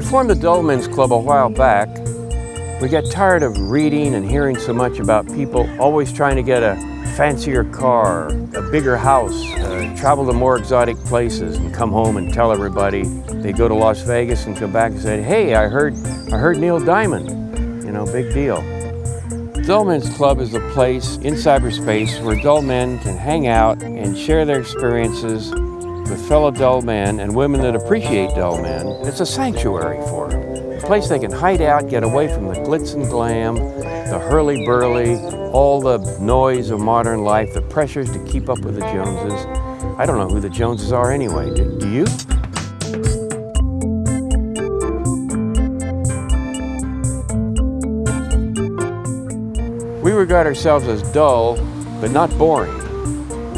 We formed the Dull Men's Club a while back. We got tired of reading and hearing so much about people always trying to get a fancier car, a bigger house, uh, travel to more exotic places and come home and tell everybody. They go to Las Vegas and come back and say, hey, I heard, I heard Neil Diamond. You know, big deal. Dull Men's Club is a place in cyberspace where dull men can hang out and share their experiences with fellow dull men and women that appreciate dull men. It's a sanctuary for them. A place they can hide out, get away from the glitz and glam, the hurly-burly, all the noise of modern life, the pressures to keep up with the Joneses. I don't know who the Joneses are anyway, do, do you? We regard ourselves as dull, but not boring.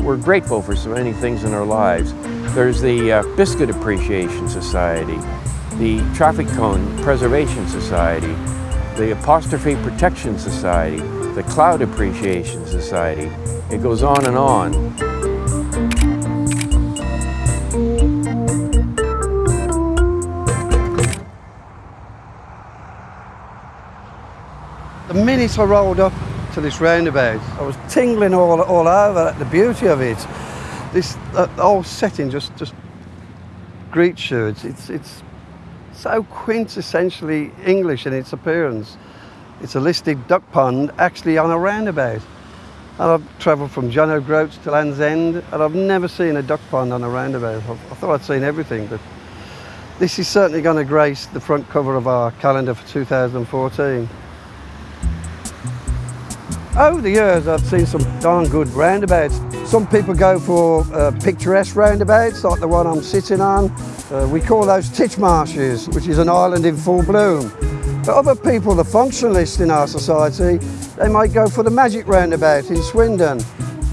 We're grateful for so many things in our lives. There's the uh, Biscuit Appreciation Society, the Traffic Cone Preservation Society, the Apostrophe Protection Society, the Cloud Appreciation Society. It goes on and on. The minute I rolled up to this roundabout, I was tingling all, all over at the beauty of it this uh, whole setting just just greets you. It's, it's, it's so quintessentially English in its appearance. It's a listed duck pond actually on a roundabout. And I've travelled from John O'Groats to Land's End and I've never seen a duck pond on a roundabout. I, I thought I'd seen everything, but this is certainly going to grace the front cover of our calendar for 2014. Over the years, I've seen some darn good roundabouts. Some people go for uh, picturesque roundabouts, like the one I'm sitting on. Uh, we call those Titchmarshes, which is an island in full bloom. But other people, the functionalists in our society, they might go for the magic roundabout in Swindon,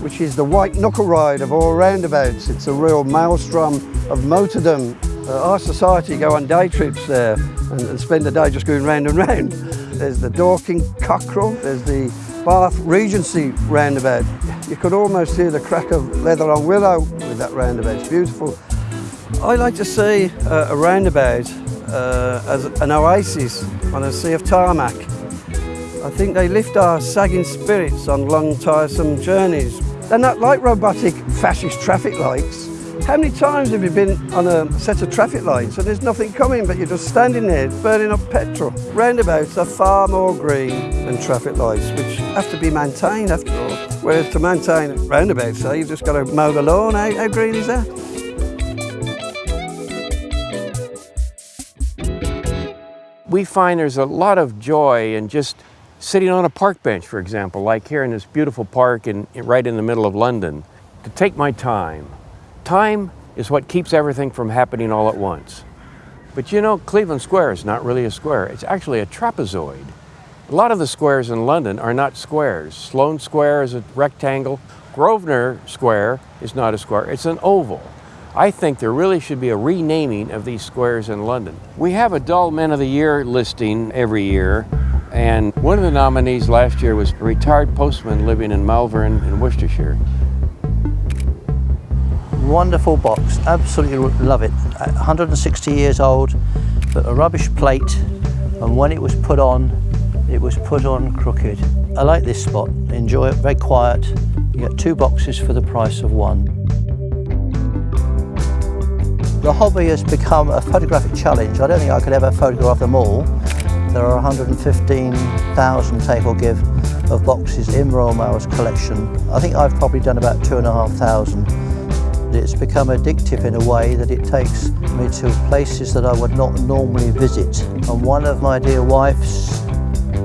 which is the white knuckle ride of all roundabouts. It's a real maelstrom of motordom. Uh, our society go on day trips there and, and spend the day just going round and round. There's the Dorking Cockerel, there's the Bath Regency roundabout. You could almost hear the crack of leather on willow with that roundabout. It's beautiful. I like to see uh, a roundabout uh, as an oasis on a sea of tarmac. I think they lift our sagging spirits on long, tiresome journeys. They're not like robotic fascist traffic lights. How many times have you been on a set of traffic lights and there's nothing coming but you're just standing there burning up petrol? Roundabouts are far more green than traffic lights, which have to be maintained after all. Whereas to maintain roundabouts, so you've just got to mow the lawn. How, how green is that? We find there's a lot of joy in just sitting on a park bench, for example, like here in this beautiful park in, right in the middle of London, to take my time. Time is what keeps everything from happening all at once. But you know, Cleveland Square is not really a square. It's actually a trapezoid. A lot of the squares in London are not squares. Sloane Square is a rectangle. Grosvenor Square is not a square, it's an oval. I think there really should be a renaming of these squares in London. We have a Dull Men of the Year listing every year, and one of the nominees last year was a retired postman living in Malvern in Worcestershire. Wonderful box, absolutely love it. 160 years old, but a rubbish plate, and when it was put on, it was put on crooked. I like this spot, enjoy it, very quiet. You get two boxes for the price of one. The hobby has become a photographic challenge. I don't think I could ever photograph them all. There are 115,000 take or give of boxes in Royal Mail's collection. I think I've probably done about two and a half thousand. It's become addictive in a way that it takes me to places that I would not normally visit. And one of my dear wife's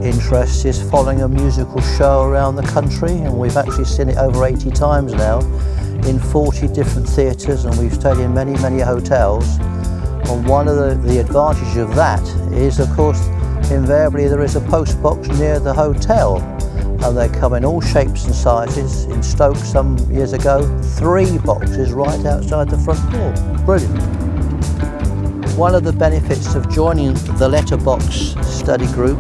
interests is following a musical show around the country and we've actually seen it over 80 times now in 40 different theatres and we've stayed in many, many hotels. And one of the, the advantages of that is, of course, invariably there is a post box near the hotel and they come in all shapes and sizes. In Stoke some years ago, three boxes right outside the front door. Brilliant. One of the benefits of joining the letterbox study group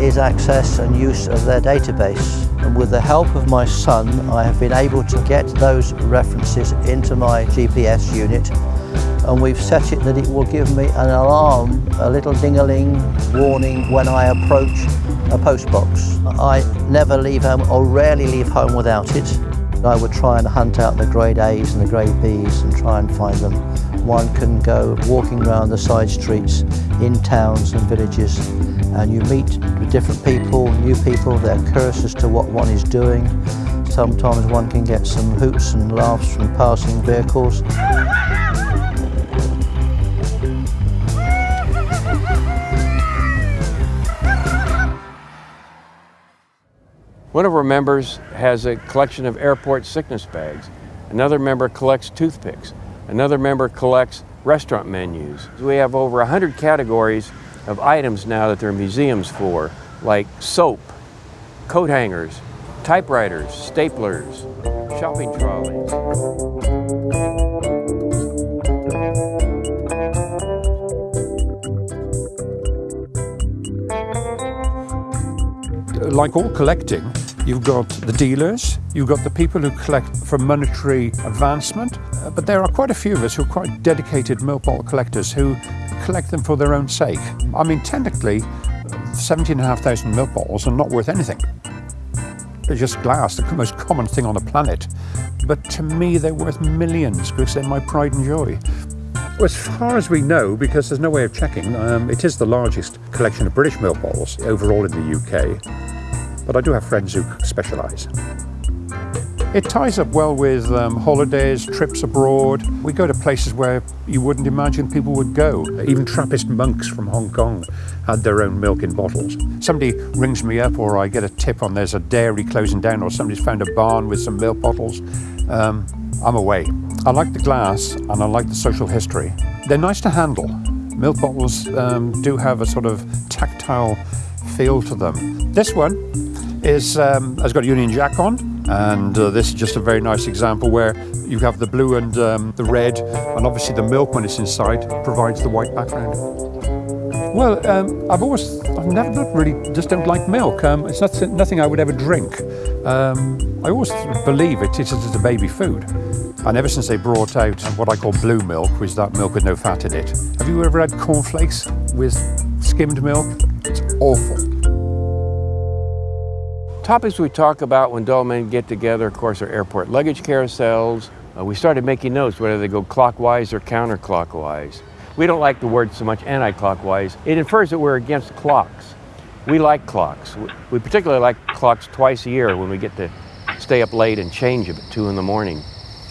is access and use of their database. And with the help of my son, I have been able to get those references into my GPS unit and we've set it that it will give me an alarm, a little ding-a-ling warning when I approach a postbox. I never leave home or rarely leave home without it. I would try and hunt out the grade A's and the grade B's and try and find them. One can go walking around the side streets in towns and villages and you meet different people, new people, they're curious to what one is doing. Sometimes one can get some hoots and laughs from passing vehicles. One of our members has a collection of airport sickness bags. Another member collects toothpicks. Another member collects restaurant menus. We have over 100 categories of items now that there are museums for, like soap, coat hangers, typewriters, staplers, shopping trolleys. like all collecting, you've got the dealers, you've got the people who collect for monetary advancement, uh, but there are quite a few of us who are quite dedicated milk bottle collectors who collect them for their own sake. I mean, technically, 17,500 milk bottles are not worth anything. They're just glass, the most common thing on the planet. But to me, they're worth millions because they're my pride and joy. As far as we know, because there's no way of checking, um, it is the largest collection of British milk bottles overall in the UK. But I do have friends who specialise. It ties up well with um, holidays, trips abroad. We go to places where you wouldn't imagine people would go. Even Trappist monks from Hong Kong had their own milk in bottles. Somebody rings me up or I get a tip on there's a dairy closing down or somebody's found a barn with some milk bottles. Um, I'm away. I like the glass and I like the social history. They're nice to handle. Milk bottles um, do have a sort of tactile feel to them. This one is, um, has got a Union Jack on and uh, this is just a very nice example where you have the blue and um, the red and obviously the milk when it's inside provides the white background. Well, um, I've always, I've never really, just don't like milk. Um, it's not, nothing I would ever drink. Um, I always believe it is a baby food. And ever since they brought out what I call blue milk, which is that milk with no fat in it. Have you ever had cornflakes with skimmed milk? It's awful. Topics we talk about when dull men get together, of course, are airport luggage carousels. Uh, we started making notes whether they go clockwise or counterclockwise. We don't like the word so much anti-clockwise. It infers that we're against clocks. We like clocks. We particularly like clocks twice a year when we get to stay up late and change them at 2 in the morning.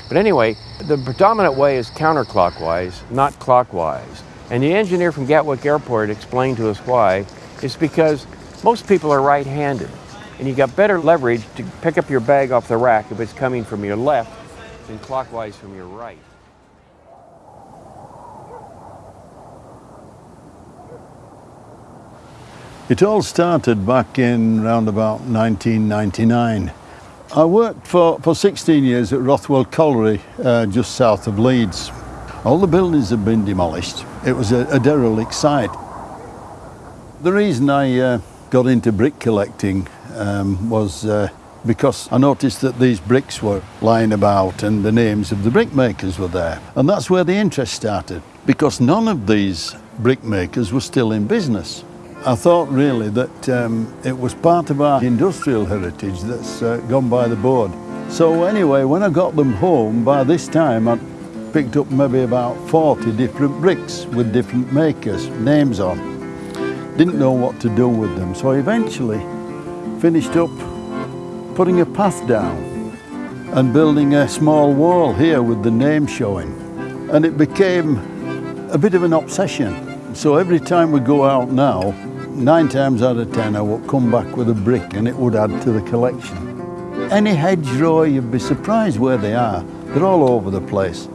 But anyway, the predominant way is counterclockwise, not clockwise. And the engineer from Gatwick Airport explained to us why. It's because most people are right-handed and you got better leverage to pick up your bag off the rack if it's coming from your left than clockwise from your right. It all started back in around about 1999. I worked for, for 16 years at Rothwell Colliery, uh, just south of Leeds. All the buildings had been demolished. It was a, a derelict site. The reason I uh, got into brick collecting um, was uh, because I noticed that these bricks were lying about and the names of the brickmakers were there. And that's where the interest started, because none of these brickmakers were still in business. I thought really that um, it was part of our industrial heritage that's uh, gone by the board. So anyway, when I got them home, by this time I'd picked up maybe about 40 different bricks with different makers, names on. Didn't know what to do with them, so eventually finished up putting a path down and building a small wall here with the name showing. And it became a bit of an obsession. So every time we go out now, nine times out of ten I would come back with a brick and it would add to the collection. Any hedgerow, you'd be surprised where they are. They're all over the place.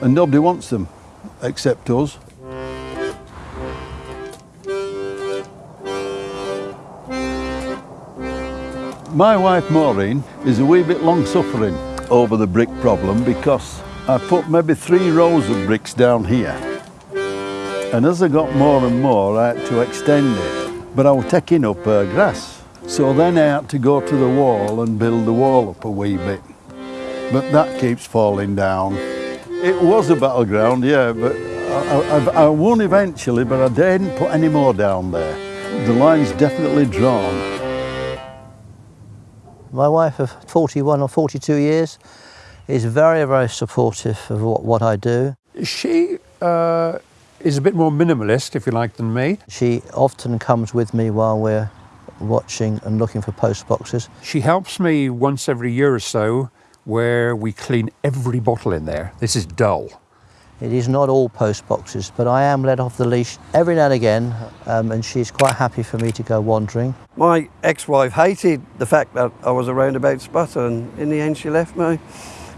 And nobody wants them, except us. My wife Maureen is a wee bit long suffering over the brick problem because I put maybe three rows of bricks down here. And as I got more and more, I had to extend it. But I was taking up uh, grass. So then I had to go to the wall and build the wall up a wee bit. But that keeps falling down. It was a battleground, yeah, but I, I, I won eventually, but I didn't put any more down there. The line's definitely drawn. My wife of 41 or 42 years is very, very supportive of what, what I do. She uh, is a bit more minimalist, if you like, than me. She often comes with me while we're watching and looking for post boxes. She helps me once every year or so where we clean every bottle in there. This is dull. It is not all post boxes, but I am let off the leash every now and again, um, and she's quite happy for me to go wandering. My ex-wife hated the fact that I was a roundabout spotter and in the end she left me.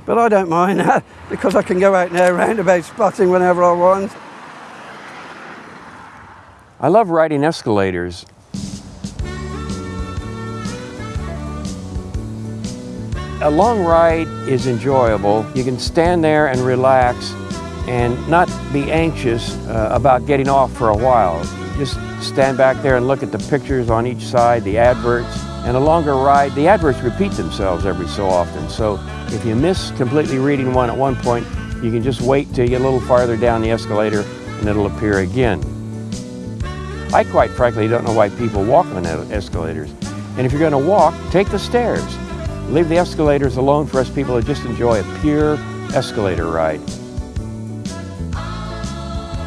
But I don't mind that because I can go out now roundabout spotting whenever I want. I love riding escalators. A long ride is enjoyable. You can stand there and relax and not be anxious uh, about getting off for a while. Just stand back there and look at the pictures on each side, the adverts. And a longer ride, the adverts repeat themselves every so often. So if you miss completely reading one at one point, you can just wait till you get a little farther down the escalator and it'll appear again. I quite frankly don't know why people walk on escalators. And if you're going to walk, take the stairs. Leave the escalators alone for us people to just enjoy a pure escalator ride.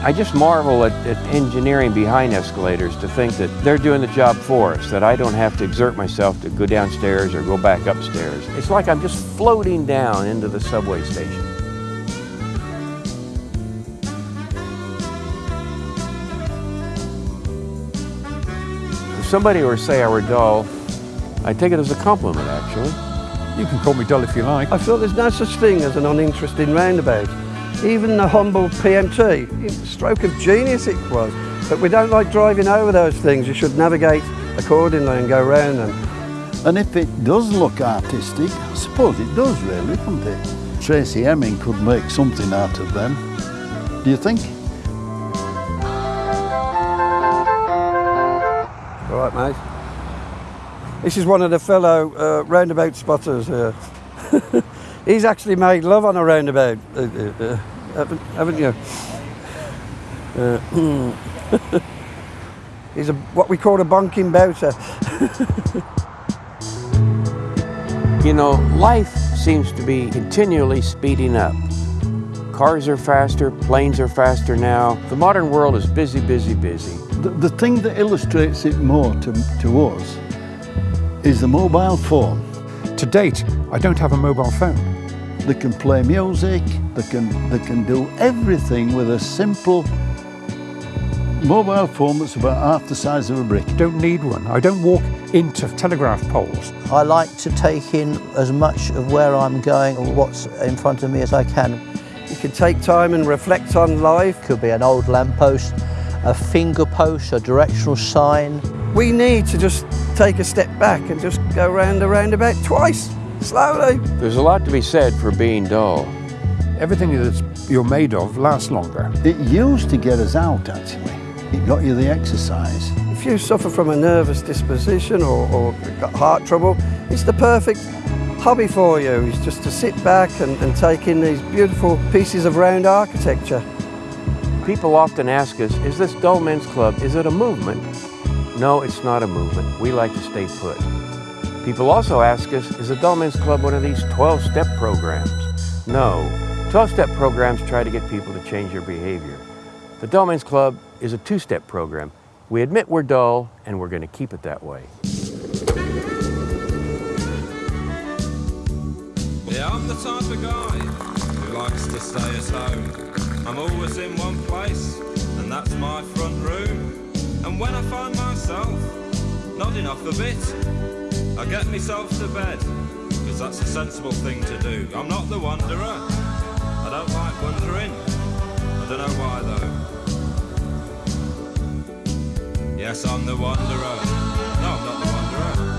I just marvel at, at, engineering behind escalators to think that they're doing the job for us, that I don't have to exert myself to go downstairs or go back upstairs. It's like I'm just floating down into the subway station. If somebody were to say I were dull, I take it as a compliment actually. You can call me dull if you like. I feel there's no such thing as an uninteresting roundabout. Even the humble PMT, stroke of genius it was. But we don't like driving over those things. You should navigate accordingly and go round them. And if it does look artistic, I suppose it does really, doesn't it? Tracey Emin could make something out of them. Do you think? All right, mate. This is one of the fellow uh, roundabout spotters here. He's actually made love on a roundabout, uh, uh, uh haven't, haven't, you? Uh, he's a, what we call a bonking bouter. you know, life seems to be continually speeding up. Cars are faster, planes are faster now. The modern world is busy, busy, busy. The, the thing that illustrates it more to, to us is the mobile phone. To date, I don't have a mobile phone. They can play music, they can, they can do everything with a simple mobile phone that's about half the size of a brick. Don't need one. I don't walk into telegraph poles. I like to take in as much of where I'm going or what's in front of me as I can. You can take time and reflect on life. Could be an old lamppost, a finger post, a directional sign. We need to just take a step back and just go round a roundabout twice, slowly. There's a lot to be said for being dull. Everything that you're made of lasts longer. It used to get us out, actually. It got you the exercise. If you suffer from a nervous disposition or, or got heart trouble, it's the perfect hobby for you. It's just to sit back and, and take in these beautiful pieces of round architecture. People often ask us, is this Dull Men's Club, is it a movement? No, it's not a movement. We like to stay put. People also ask us, is the Dull Men's Club one of these 12-step programs? No. 12-step programs try to get people to change their behavior. The Dull Men's Club is a two-step program. We admit we're dull, and we're going to keep it that way. Yeah, I'm the type of guy who likes to stay at home. I'm always in one place, and that's my front room. And when I find myself nodding off a bit, I get myself to bed, because that's a sensible thing to do. I'm not the wanderer. I don't like wandering. I don't know why though. Yes, I'm the wanderer. No, I'm not the wanderer.